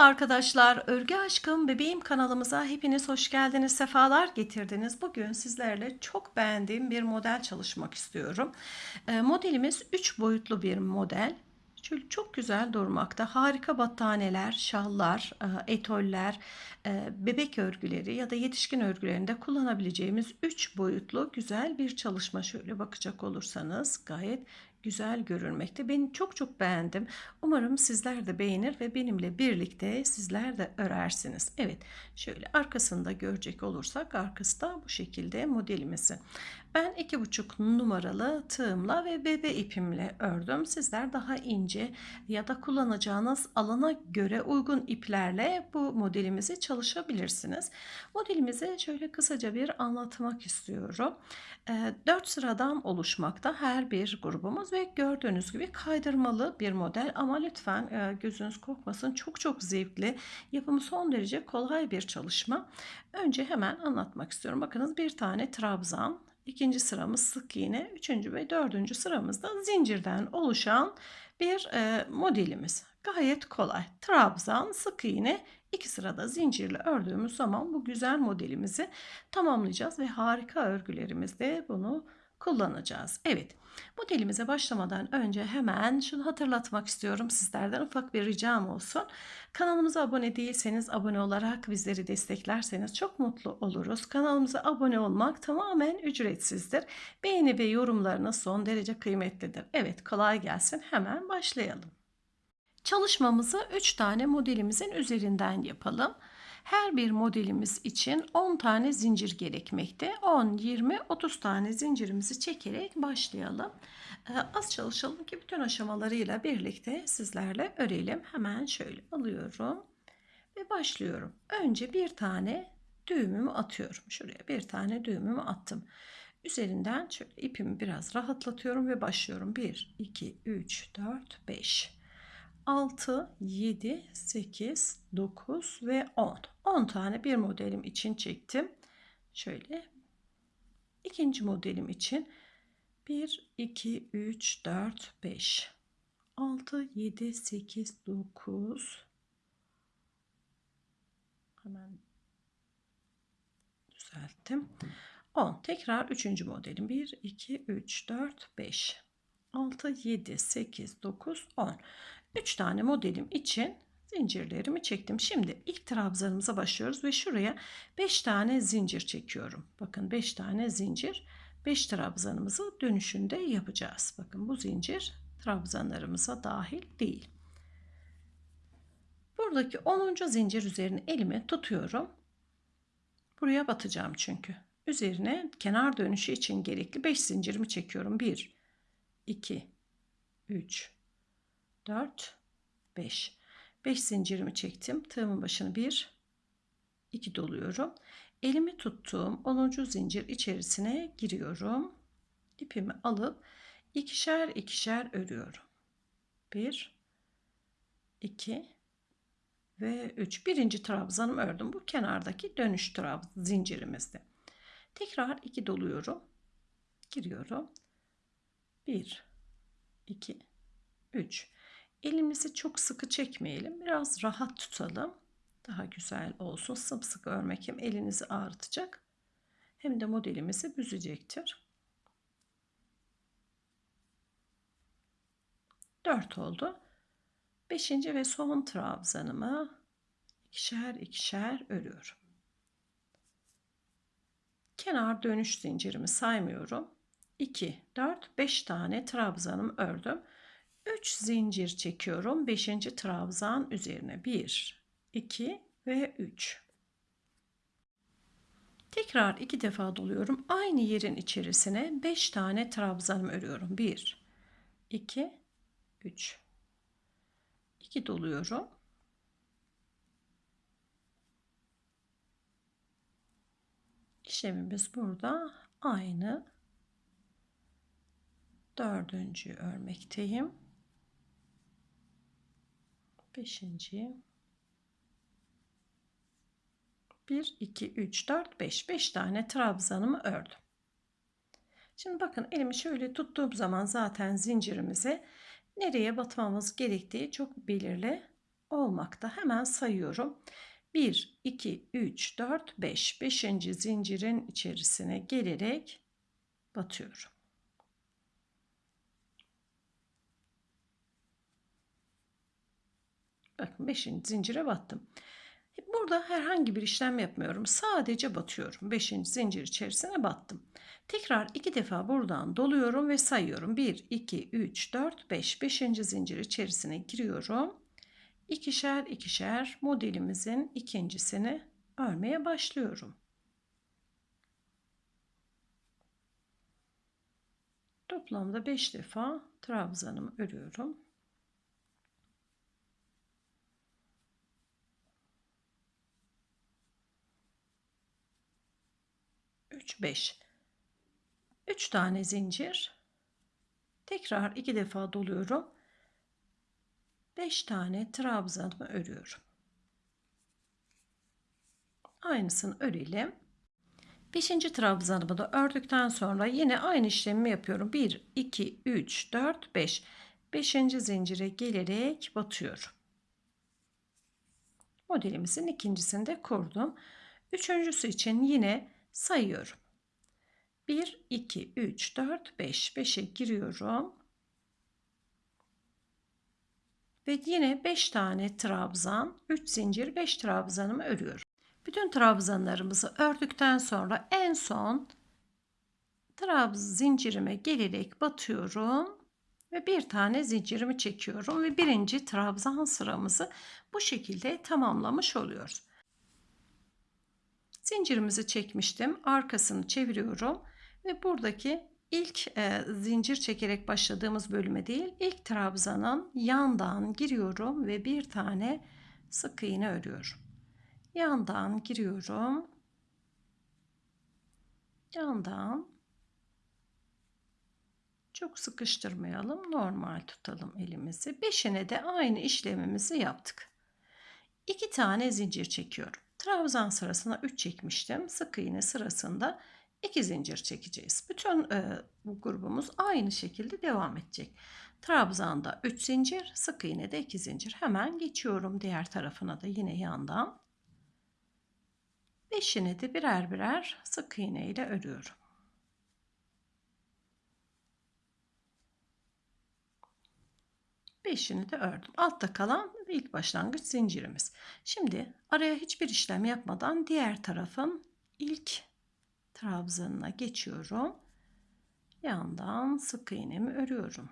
Merhaba arkadaşlar, Örgü Aşkım Bebeğim kanalımıza hepiniz hoş geldiniz, sefalar getirdiniz. Bugün sizlerle çok beğendiğim bir model çalışmak istiyorum. Ee, modelimiz 3 boyutlu bir model. Şöyle çok güzel durmakta. Harika battaniyeler, şallar, e, etoller, e, bebek örgüleri ya da yetişkin örgülerinde kullanabileceğimiz 3 boyutlu güzel bir çalışma. Şöyle bakacak olursanız gayet güzel görünmekte. Ben çok çok beğendim. Umarım sizler de beğenir ve benimle birlikte sizler de örersiniz. Evet şöyle arkasında görecek olursak arkası da bu şekilde modelimizi. Ben iki buçuk numaralı tığımla ve bebe ipimle ördüm. Sizler daha ince ya da kullanacağınız alana göre uygun iplerle bu modelimizi çalışabilirsiniz. Modelimizi şöyle kısaca bir anlatmak istiyorum. 4 sıradan oluşmakta her bir grubumuz ve gördüğünüz gibi kaydırmalı bir model ama lütfen gözünüz korkmasın çok çok zevkli yapımı son derece kolay bir çalışma. Önce hemen anlatmak istiyorum. Bakınız bir tane trabzan ikinci sıramız sık iğne, üçüncü ve dördüncü sıramızda zincirden oluşan bir e, modelimiz. Gayet kolay. Trabzan, sık iğne, iki sırada zincirle ördüğümüz zaman bu güzel modelimizi tamamlayacağız ve harika örgülerimizde bunu kullanacağız. Evet modelimize başlamadan önce hemen şunu hatırlatmak istiyorum sizlerden ufak bir ricam olsun. Kanalımıza abone değilseniz abone olarak bizleri desteklerseniz çok mutlu oluruz. Kanalımıza abone olmak tamamen ücretsizdir. Beğeni ve yorumlarınız son derece kıymetlidir. Evet kolay gelsin hemen başlayalım. Çalışmamızı 3 tane modelimizin üzerinden yapalım. Her bir modelimiz için 10 tane zincir gerekmekte. 10, 20, 30 tane zincirimizi çekerek başlayalım. Ee, az çalışalım ki bütün aşamalarıyla birlikte sizlerle örelim. Hemen şöyle alıyorum ve başlıyorum. Önce bir tane düğümümü atıyorum. Şuraya bir tane düğümümü attım. Üzerinden şöyle ipimi biraz rahatlatıyorum ve başlıyorum. 1, 2, 3, 4, 5. 6, 7, 8, 9 ve 10. 10 tane bir modelim için çektim. Şöyle ikinci modelim için 1, 2, 3, 4, 5, 6, 7, 8, 9 hemen düzelttim. 10. Tekrar üçüncü modelim. 1, 2, 3, 4, 5, 6, 7, 8, 9, 10. 3 tane modelim için zincirlerimi çektim. Şimdi ilk trabzanımıza başlıyoruz ve şuraya 5 tane zincir çekiyorum. Bakın 5 tane zincir 5 trabzanımızı dönüşünde yapacağız. Bakın bu zincir trabzanlarımıza dahil değil. Buradaki 10. zincir üzerine elimi tutuyorum. Buraya batacağım çünkü. Üzerine kenar dönüşü için gerekli 5 zincirimi çekiyorum. 1 2 3 4 5 5 zincirimi çektim. Tığımın başını 1 2 doluyorum. Elimi tuttuğum 10. zincir içerisine giriyorum. İpimi alıp ikişer ikişer örüyorum. 1 2 ve 3 birinci trabzanımı ördüm. Bu kenardaki dönüş trab zincirimizde tekrar 2 doluyorum. Giriyorum. 1 2 3 Elimizi çok sıkı çekmeyelim. Biraz rahat tutalım. Daha güzel olsun. Sımsıkı örmek hem elinizi ağrıtacak hem de modelimizi büzecektir. 4 oldu. 5. ve son trabzanımı ikişer ikişer örüyorum. Kenar dönüş zincirimi saymıyorum. 2, 4, 5 tane trabzanımı ördüm. 3 zincir çekiyorum 5. trabzan üzerine. 1 2 ve 3 tekrar iki defa doluyorum. Aynı yerin içerisine 5 tane trabzan örüyorum. 1 2 3 2 doluyorum. İşlemimiz burada aynı. Dördüncü örmekteyim Beşinci. 1, 2, 3, 4, 5. 5 tane trabzanımı ördüm. Şimdi bakın elimi şöyle tuttuğum zaman zaten zincirimize nereye batmamız gerektiği çok belirli. olmakta. Hemen sayıyorum. 1, 2, 3, 4, 5. 5. zincirin içerisine gelerek batıyorum. Bakın 5. zincire battım. Burada herhangi bir işlem yapmıyorum. Sadece batıyorum. 5. zincir içerisine battım. Tekrar iki defa buradan doluyorum ve sayıyorum. 1, 2, 3, 4, 5. 5. zincir içerisine giriyorum. İkişer ikişer modelimizin ikincisini örmeye başlıyorum. Toplamda 5 defa trabzanımı örüyorum. 3 5 3 tane zincir. Tekrar iki defa doluyorum. 5 tane trabzanımı örüyorum. Aynısını örelim. 5. trabzanımı da ördükten sonra yine aynı işlemi yapıyorum. 1 2 3 4 5 5. zincire gelerek batıyorum. Modelimizin ikincisini de kurdum. Üçüncüsü için yine sayıyorum. 1, 2, 3, 4, 5. 5'e giriyorum. Ve yine 5 tane trabzan, 3 zincir, 5 trabzanımı örüyorum. Bütün trabzanlarımızı ördükten sonra en son trabzan zincirime gelerek batıyorum ve bir tane zincirimi çekiyorum ve birinci trabzan sıramızı bu şekilde tamamlamış oluyoruz. Zincirimizi çekmiştim. Arkasını çeviriyorum ve buradaki ilk e, zincir çekerek başladığımız bölüme değil, ilk trabzanın yandan giriyorum ve bir tane sık iğne örüyorum. Yandan giriyorum. Yandan çok sıkıştırmayalım. Normal tutalım elimizi. Beşine de aynı işlemimizi yaptık. İki tane zincir çekiyorum. Trabzan sırasına 3 çekmiştim. Sık iğne sırasında 2 zincir çekeceğiz. Bütün e, bu grubumuz aynı şekilde devam edecek. Trabzanda 3 zincir, sık iğne de 2 zincir. Hemen geçiyorum diğer tarafına da yine yandan. Beşini de birer birer sık iğne ile örüyorum. Beşini de ördüm. Altta kalan ilk başlangıç zincirimiz. Şimdi araya hiçbir işlem yapmadan diğer tarafın ilk trabzanına geçiyorum. Yandan sık iğnemi örüyorum.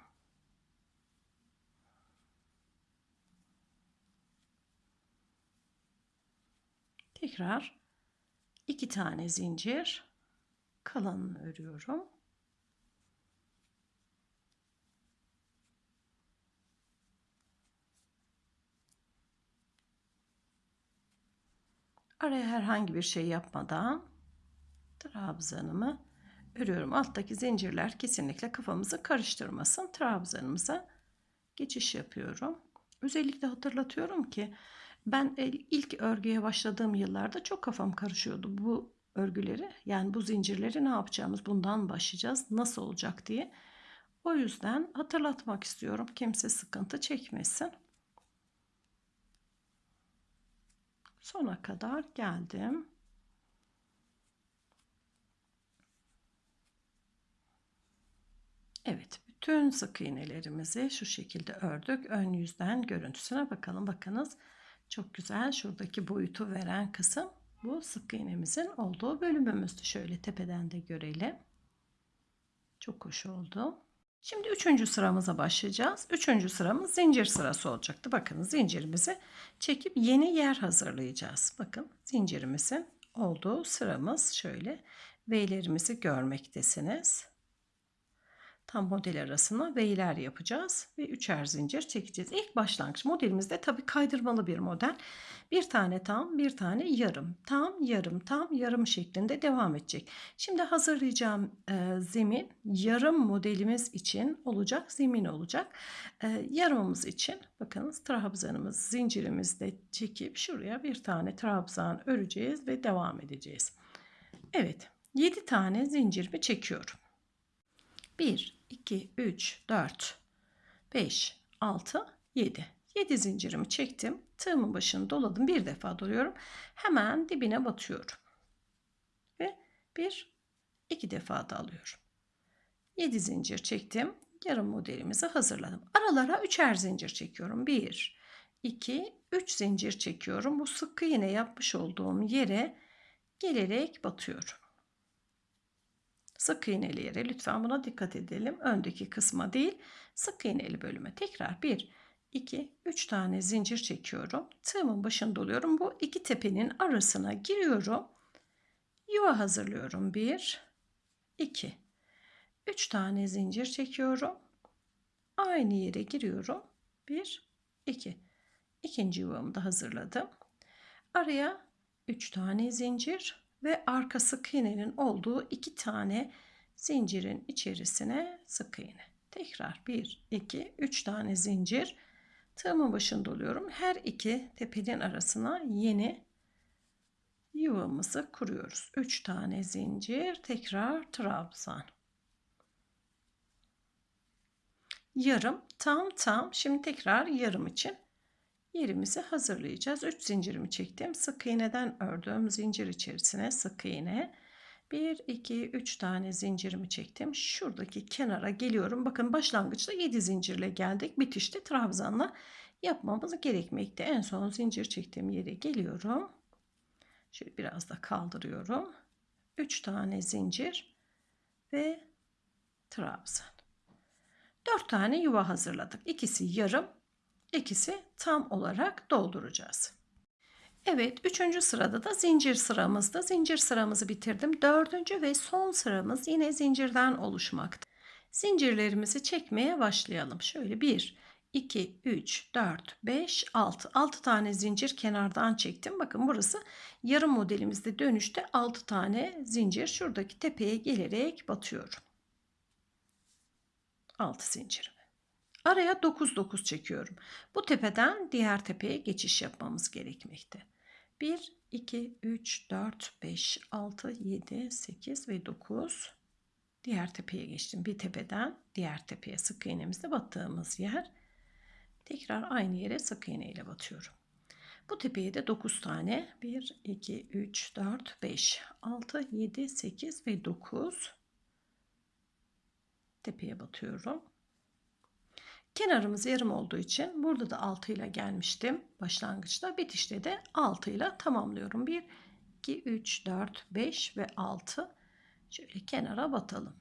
Tekrar iki tane zincir kalanını örüyorum. Araya herhangi bir şey yapmadan trabzanımı örüyorum. Alttaki zincirler kesinlikle kafamızı karıştırmasın. Trabzanımıza geçiş yapıyorum. Özellikle hatırlatıyorum ki ben ilk örgüye başladığım yıllarda çok kafam karışıyordu bu örgüleri. Yani bu zincirleri ne yapacağımız, bundan başlayacağız, nasıl olacak diye. O yüzden hatırlatmak istiyorum. Kimse sıkıntı çekmesin. Sona kadar geldim. Evet, bütün sık iğnelerimizi şu şekilde ördük. Ön yüzden görüntüsüne bakalım. Bakınız çok güzel şuradaki boyutu veren kısım bu sık iğnemizin olduğu bölümümüzdü. Şöyle tepeden de görelim. Çok hoş oldu. Şimdi üçüncü sıramıza başlayacağız. Üçüncü sıramız zincir sırası olacaktı. Bakın zincirimizi çekip yeni yer hazırlayacağız. Bakın zincirimizin olduğu sıramız şöyle. V'lerimizi görmektesiniz tam model arasına V'ler yapacağız ve üçer zincir çekeceğiz. İlk başlangıç modelimizde tabi kaydırmalı bir model. Bir tane tam, bir tane yarım, tam, yarım, tam, yarım şeklinde devam edecek. Şimdi hazırlayacağım e, zemin yarım modelimiz için olacak zemin olacak. E, yarımımız için bakınız trabzanımız zincirimizde çekip şuraya bir tane trabzan öreceğiz ve devam edeceğiz. Evet 7 tane zincirimi çekiyorum. 1, 2, 3, 4, 5, 6, 7. 7 zincirimi çektim. Tığımın başını doladım. Bir defa doluyorum. Hemen dibine batıyorum. Ve bir, iki defa da alıyorum. 7 zincir çektim. Yarım modelimizi hazırladım. Aralara üçer zincir çekiyorum. 1, 2, 3 zincir çekiyorum. Bu sık iğne yapmış olduğum yere gelerek batıyorum. Sık iğneli yere lütfen buna dikkat edelim. Öndeki kısma değil sık iğneli bölüme. Tekrar 1, 2, 3 tane zincir çekiyorum. Tığımın başını doluyorum. Bu iki tepenin arasına giriyorum. Yuva hazırlıyorum. 1, 2, 3 tane zincir çekiyorum. Aynı yere giriyorum. 1, 2. İkinci yuvamı da hazırladım. Araya 3 tane zincir ve arka sık iğnenin olduğu iki tane zincirin içerisine sık iğne. Tekrar 1, 2, 3 tane zincir. Tığımın başını doluyorum. Her iki tepenin arasına yeni yuvamızı kuruyoruz. 3 tane zincir. Tekrar trabzan. Yarım, tam tam. Şimdi tekrar yarım için yerimizi hazırlayacağız. 3 zincirimi çektim. Sık iğneden ördüm. Zincir içerisine sık iğne. 1, 2, 3 tane zincirimi çektim. Şuradaki kenara geliyorum. Bakın başlangıçta 7 zincirle geldik. Bitişte trabzanla yapmamız gerekmekte. En son zincir çektiğim yere geliyorum. Şöyle biraz da kaldırıyorum. 3 tane zincir ve trabzan. 4 tane yuva hazırladık. İkisi yarım, ikisi tam olarak dolduracağız. Evet, üçüncü sırada da zincir sıramızda. Zincir sıramızı bitirdim. Dördüncü ve son sıramız yine zincirden oluşmakta. Zincirlerimizi çekmeye başlayalım. Şöyle 1, 2, 3, 4, 5, 6. 6 tane zincir kenardan çektim. Bakın burası yarım modelimizde dönüşte 6 tane zincir. Şuradaki tepeye gelerek batıyorum. 6 zincirimi. Araya 9 9 çekiyorum. Bu tepeden diğer tepeye geçiş yapmamız gerekmekte. 1 2 3 4 5 6 7 8 ve 9 diğer tepeye geçtim. Bir tepeden diğer tepeye sık iğnemizle battığımız yer. Tekrar aynı yere sık iğne ile batıyorum. Bu tepeye de 9 tane 1 2 3 4 5 6 7 8 ve 9 tepeye batıyorum. Kenarımız yarım olduğu için burada da 6 ile gelmiştim başlangıçta. Bitişte de 6 ile tamamlıyorum. 1, 2, 3, 4, 5 ve 6. Şöyle kenara batalım.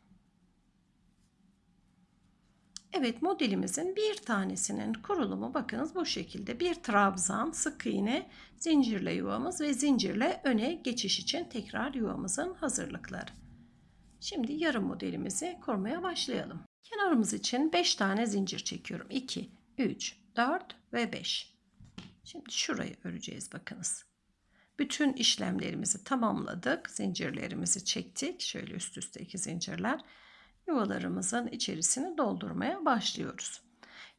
Evet modelimizin bir tanesinin kurulumu bakınız bu şekilde. Bir trabzan, sık iğne, zincirle yuvamız ve zincirle öne geçiş için tekrar yuvamızın hazırlıkları. Şimdi yarım modelimizi kurmaya başlayalım. Kenarımız için 5 tane zincir çekiyorum. 2, 3, 4 ve 5. Şimdi şurayı öreceğiz bakınız. Bütün işlemlerimizi tamamladık. Zincirlerimizi çektik. Şöyle üst üste iki zincirler. Yuvalarımızın içerisini doldurmaya başlıyoruz.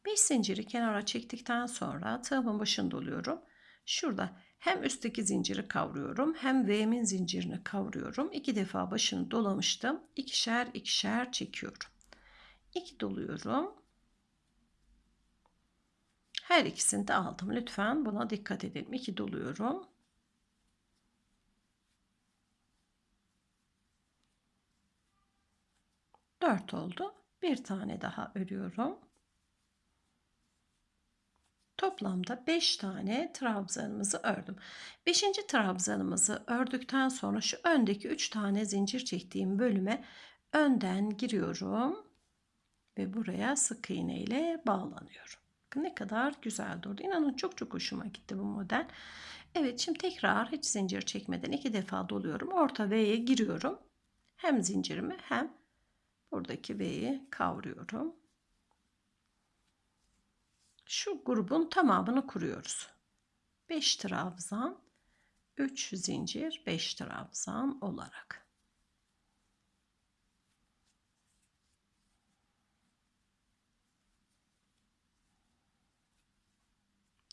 5 zinciri kenara çektikten sonra tığımın başını doluyorum. Şurada hem üstteki zinciri kavruyorum hem V'min zincirini kavruyorum. İki defa başını dolamıştım. İkişer ikişer çekiyorum. 2 doluyorum. Her ikisini de aldım. Lütfen buna dikkat edelim. 2 doluyorum. Dört oldu. Bir tane daha örüyorum. Toplamda 5 tane trabzanımızı ördüm. 5. trabzanımızı ördükten sonra şu öndeki 3 tane zincir çektiğim bölüme önden giriyorum ve buraya sık iğne ile bağlanıyorum. Bakın ne kadar güzel durdu. İnanın çok çok hoşuma gitti bu model. Evet şimdi tekrar hiç zincir çekmeden iki defa doluyorum. Orta V'ye giriyorum. Hem zincirimi hem buradaki V'yi kavruyorum. Şu grubun tamamını kuruyoruz. 5 trabzan, 3 zincir, 5 trabzan olarak.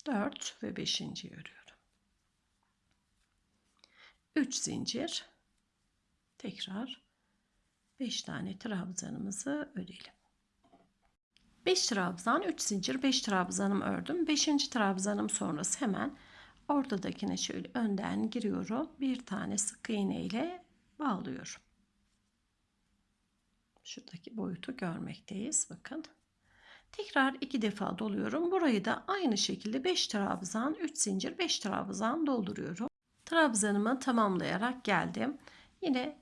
4 ve 5. örüyorum. 3 zincir tekrar 5 tane trabzanımızı örelim. 5 trabzan 3 zincir 5 trabzanım ördüm 5. trabzanım sonrası hemen ortadakine şöyle önden giriyorum bir tane sık iğne ile bağlıyorum şuradaki boyutu görmekteyiz bakın tekrar iki defa doluyorum burayı da aynı şekilde 5 trabzan 3 zincir 5 trabzan dolduruyorum trabzanımı tamamlayarak geldim yine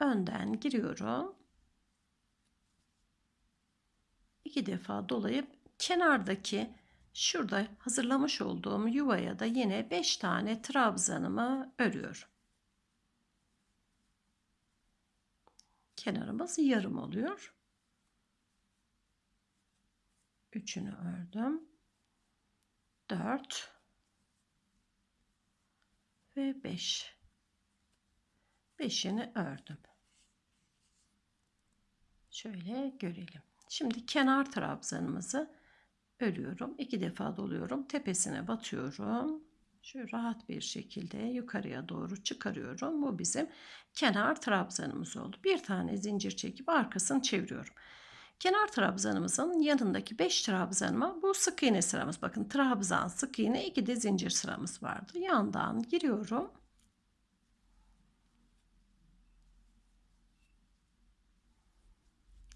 önden giriyorum iki defa dolayıp kenardaki şurada hazırlamış olduğum yuvaya da yine 5 tane trabzanımı örüyorum. Kenarımız yarım oluyor. Üçünü ördüm. 4 ve 5. 5'ini ördüm. Şöyle görelim. Şimdi kenar trabzanımızı örüyorum. İki defa doluyorum. Tepesine batıyorum. Şöyle rahat bir şekilde yukarıya doğru çıkarıyorum. Bu bizim kenar trabzanımız oldu. Bir tane zincir çekip arkasını çeviriyorum. Kenar trabzanımızın yanındaki 5 trabzanıma bu sık iğne sıramız. Bakın trabzan, sık iğne, iki de zincir sıramız vardı. Yandan giriyorum.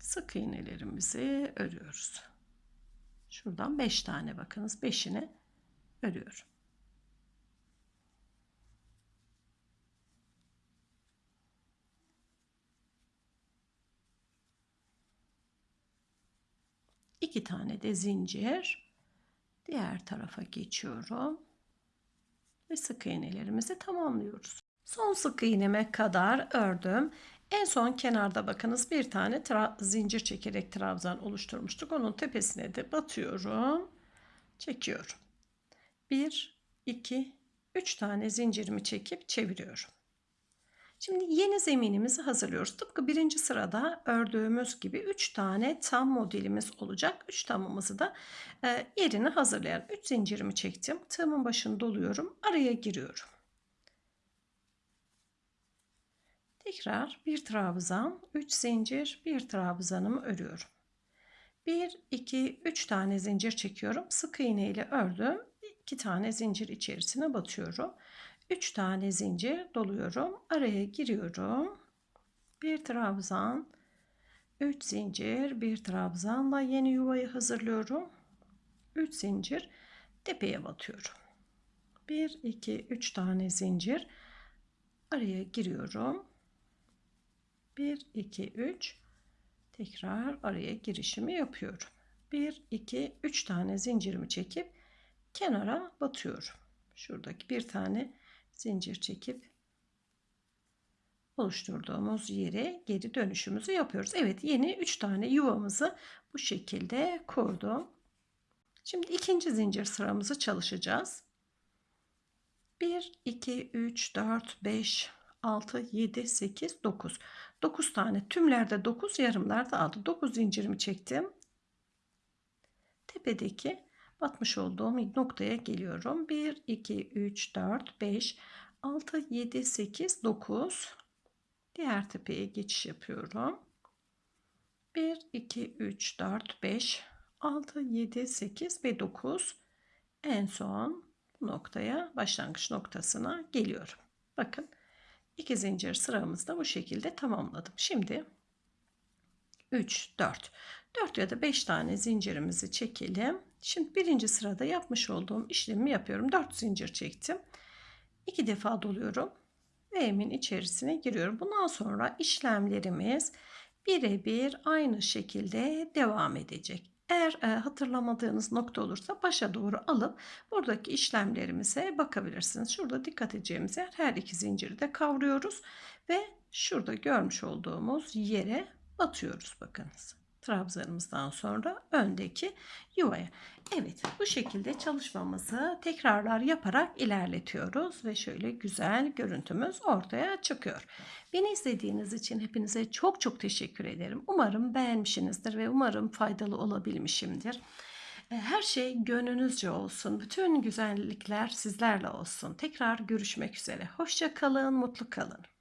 sık iğnelerimizi örüyoruz. Şuradan 5 tane bakınız 5'ini örüyorum. İki tane de zincir diğer tarafa geçiyorum ve sık iğnelerimizi tamamlıyoruz. Son sık iğneme kadar ördüm. En son kenarda bakınız bir tane zincir çekerek trabzan oluşturmuştuk. Onun tepesine de batıyorum. Çekiyorum. 1, 2, 3 tane zincirimi çekip çeviriyorum. Şimdi yeni zeminimizi hazırlıyoruz. Tıpkı birinci sırada ördüğümüz gibi 3 tane tam modelimiz olacak. 3 tamımızı da e, yerini hazırlayan 3 zincirimi çektim. Tığımın başını doluyorum. Araya giriyorum. Tekrar bir trabzan, 3 zincir, bir trabzanımı örüyorum. 1 2 3 tane zincir çekiyorum. Sık iğne ile ördüm. 2 tane zincir içerisine batıyorum. 3 tane zincir doluyorum. Araya giriyorum. Bir trabzan, 3 zincir, bir trabzanla yeni yuvayı hazırlıyorum. 3 zincir tepeye batıyorum. 1 2 3 tane zincir araya giriyorum. 1 2 3 tekrar araya girişimi yapıyorum. 1 2 3 tane zincirimi çekip kenara batıyorum. Şuradaki bir tane zincir çekip oluşturduğumuz yere geri dönüşümüzü yapıyoruz. Evet yeni 3 tane yuvamızı bu şekilde kurdum. Şimdi ikinci zincir sıramızı çalışacağız. 1 2 3 4 5 6 7 8 9 9 tane tümlerde 9 yarımlarda 6 9 zincirimi çektim tepedeki batmış olduğum noktaya geliyorum 1 2 3 4 5 6 7 8 9 diğer tepeye geçiş yapıyorum 1 2 3 4 5 6 7 8 ve 9 en son noktaya başlangıç noktasına geliyorum bakın 2 zincir sıramızda bu şekilde tamamladım. Şimdi 3, 4. 4 ya da 5 tane zincirimizi çekelim. Şimdi birinci sırada yapmış olduğum işlemi yapıyorum. 4 zincir çektim. 2 defa doluyorum. Ve emin içerisine giriyorum. Bundan sonra işlemlerimiz birebir aynı şekilde devam edecek. Eğer e, hatırlamadığınız nokta olursa başa doğru alıp buradaki işlemlerimize bakabilirsiniz. Şurada dikkat edeceğimiz yer her iki zinciri de kavruyoruz ve şurada görmüş olduğumuz yere batıyoruz bakınız trabzanımızdan sonra öndeki yuvaya. Evet bu şekilde çalışmamızı tekrarlar yaparak ilerletiyoruz ve şöyle güzel görüntümüz ortaya çıkıyor. Beni izlediğiniz için hepinize çok çok teşekkür ederim. Umarım beğenmişsinizdir ve umarım faydalı olabilmişimdir. E, her şey gönlünüzce olsun. Bütün güzellikler sizlerle olsun. Tekrar görüşmek üzere. Hoşça kalın, mutlu kalın.